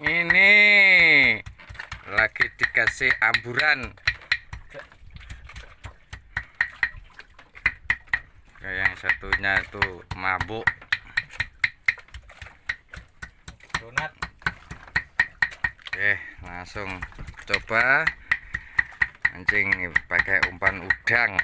ini. Lagi dikasih amburan. Kayak yang satunya itu mabuk. Donat. Oke langsung coba. Mancing pakai umpan udang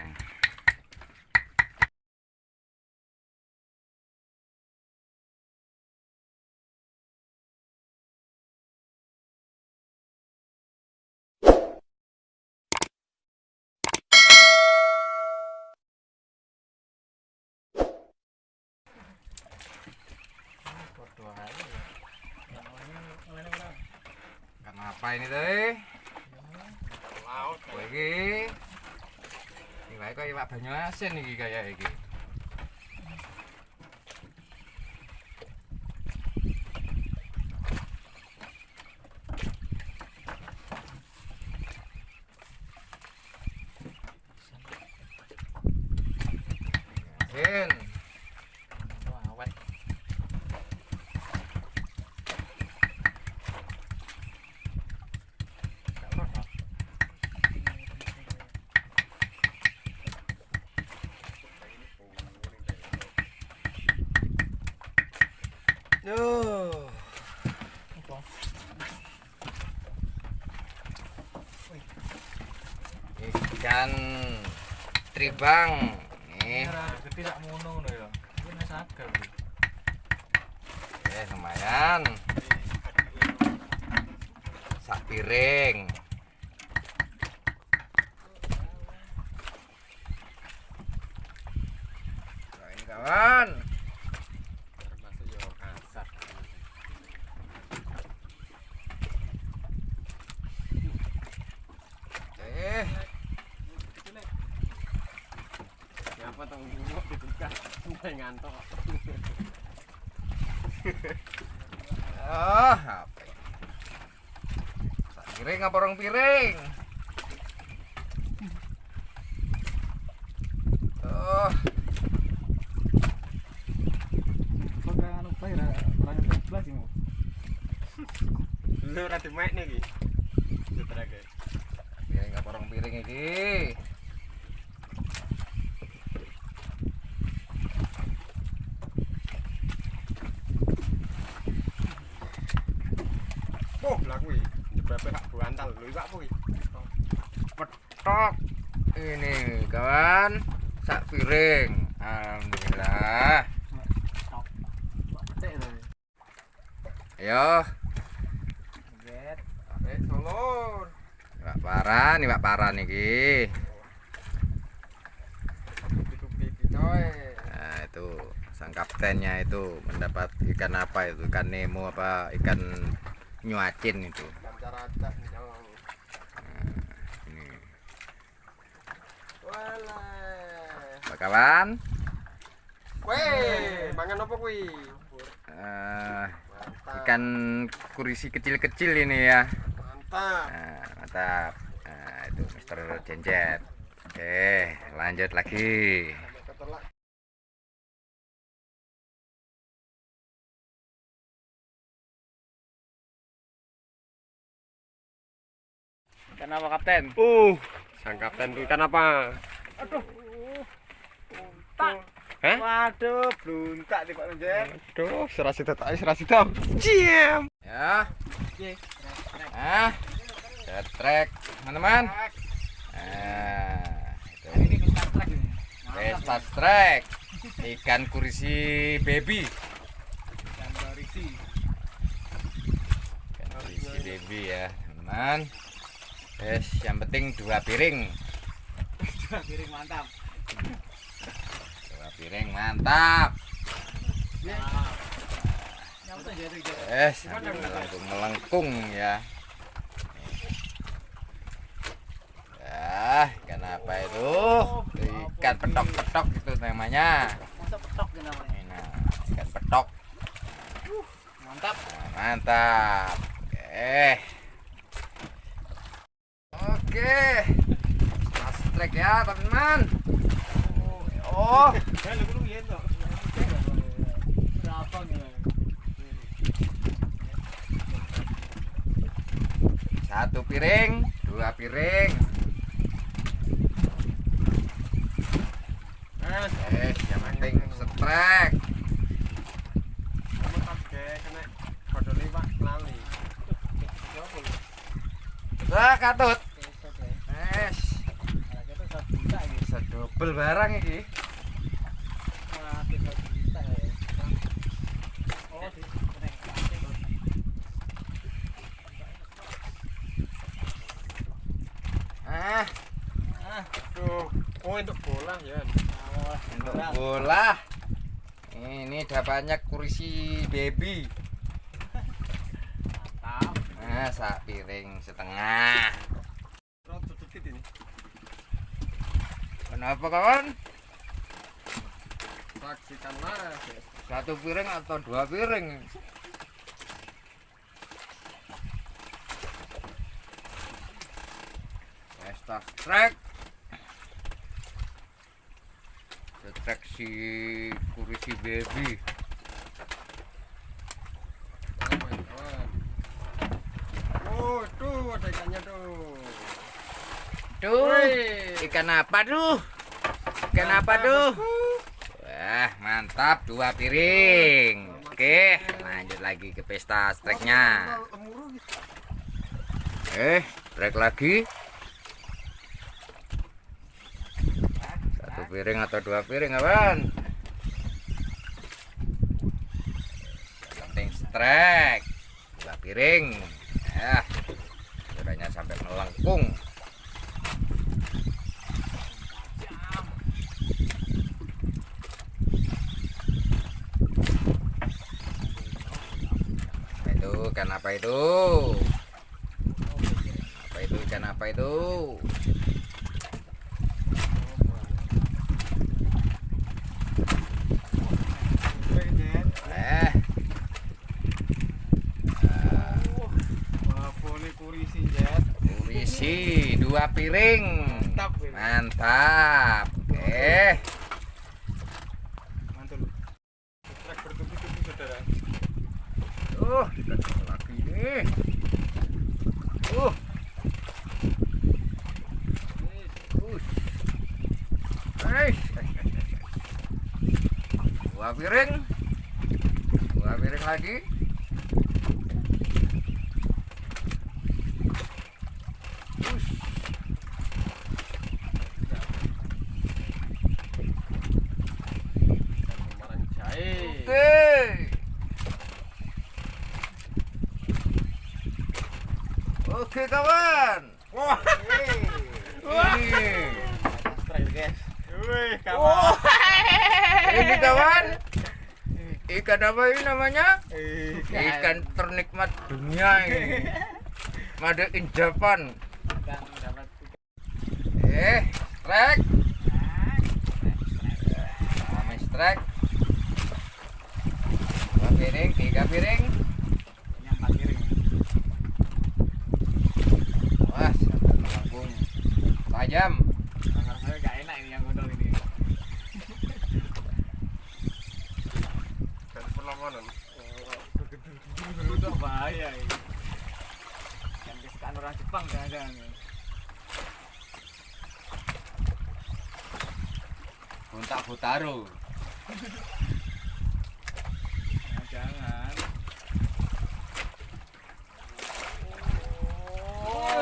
Kenapa ini teh? laut Oh, iki. Iki kok iwak banyu asin iki kaya iki. Asin. Wah, awet Duh. Ikan tribang. Nih, ya eh lumayan. Sak piring. Nah, ini kawan. Ngantuk. oh, apa? Sak piring apa orang piring? Oh, Pakai anu bae ra ra nyampe 11 iki. Lu ora dimek nih iki. Piring apa orang piring iki? Oh, kuwi. Petok. Ini kawan, sak piring. Alhamdulillah. Ayo. Pak Paran, nih Pak Paran iki. Nah, itu sang kaptennya itu mendapat ikan apa itu? Ikan Nemo apa ikan nyuacin itu. Ini. Weh, mangan apa kuwi? Mantap. ikan kurisi kecil-kecil ini ya. Mantap. Nah, mantap. Nah, itu Mister Jencet. Oke, lanjut lagi. Kenapa kapten? Uh, sang kapten tuh ikan apa? Tak. Hah? Waduh, bluntak di Pak Lenjer. Aduh, serasi tetak, serasi tau. Ciam. Ya. Oke. Ah. Setrek, teman-teman. Nah, itu. Ini kita track ini. Pesta trek. Ikan kurisi baby. Dan berisi. Ikan kurisi baby ya, teman-teman. Yes, yang penting dua piring. Dua piring mantap. Dua piring mantap. Yes, melengkung melengkung ya. Ya, ikan apa itu? Ikan petok-petok itu namanya. Masa petok namanya. Nah, ikan petok. Mantap. Nah, mantap. Oke. Oke. Fast track ya, teman-teman. Oh, nih? Satu piring, dua piring. Eh, yang penting setrek. Wah, katut. Es, bisa double barang iki. Ah, Tuh, oh untuk bola ya. untuk bola. Ini dapatnya kursi baby. Nah, sak piring setengah. Kenapa kawan? Saksikanlah. Satu piring atau dua piring? Pesta trek. Trek si kursi baby. Oh. Oh, tuh ada ikannya tuh. Tuh, ikan apa tuh? Ikan apa tuh? Wah, mantap dua piring. Oke, lanjut lagi ke pesta streknya. Eh, trek lagi. Satu piring atau dua piring, kawan? Penting strek. Dua piring. Ya. Kiranya sampai melengkung. Apa itu ikan apa itu? Apa itu ikan apa itu? Eh, kurisi dua piring. Mantap. Mantap. Oke. Mantul. Trek bertubi-tubi saudara. Uh, dikasih lagi nih. Uh. Ush. Hei. Dua piring. Dua piring lagi. Ush. Oke. Oke kawan. Wah. Ini. Guys. Wih, Wah. kawan. Ini kawan. Ikan apa ini namanya? Ikan. Ikan ternikmat dunia ini. Made in Japan. Eh, strike. Kami strike. Dua piring, tiga piring. yang piring. Wah, sampai melengkung. Tajam. Tangan saya gak enak ini yang gondol ini. Dan perlawanan. Oh, itu bahaya ini. Kan kesukaan orang Jepang jangan-jangan. Nah, jangan.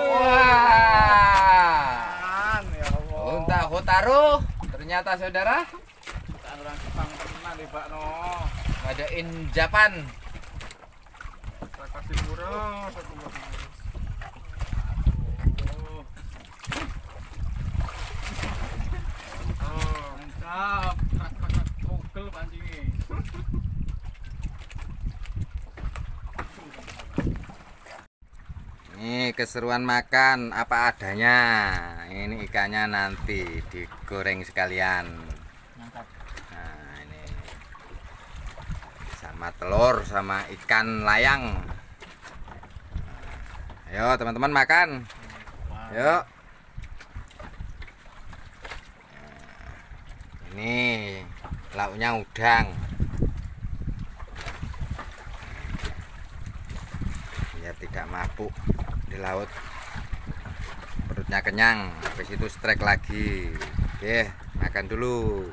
Wah. Ya. Ternyata saudara orang Jepang tenan nih, Pak no. Ada in Japan. Saya kasih murah satu murah. Mantap. Mantap. Pukul pancingnya. Ini keseruan makan apa adanya. Ini ikannya nanti digoreng sekalian. Mantap. Nah, ini sama telur sama ikan layang. Ayo teman-teman makan. Yuk. Ini lauknya udang. biar tidak mabuk di laut perutnya kenyang habis itu strike lagi oke makan dulu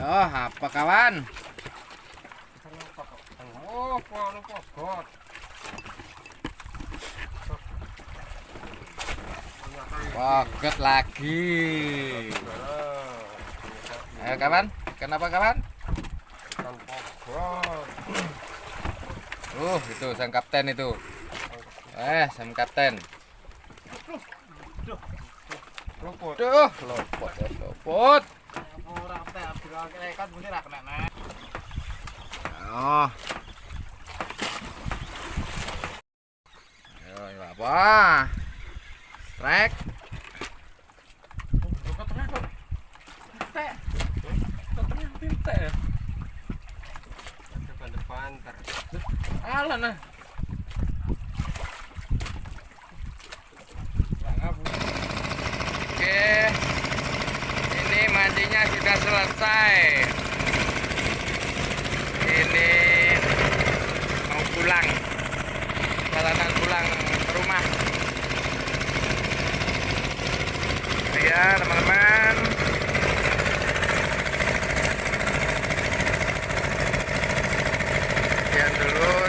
oh apa kawan? Oh, lagi. Ayo kawan. Kenapa kawan? Uh itu sang kapten itu. Eh sang kapten. Luput. Duh, lopot ya, lopot. Oh. Ini apa? Strike. Depan depan ter. Alah nah. selesai. Ini mau pulang. Jalanan pulang ke rumah. Ya teman-teman. Sekian dulu.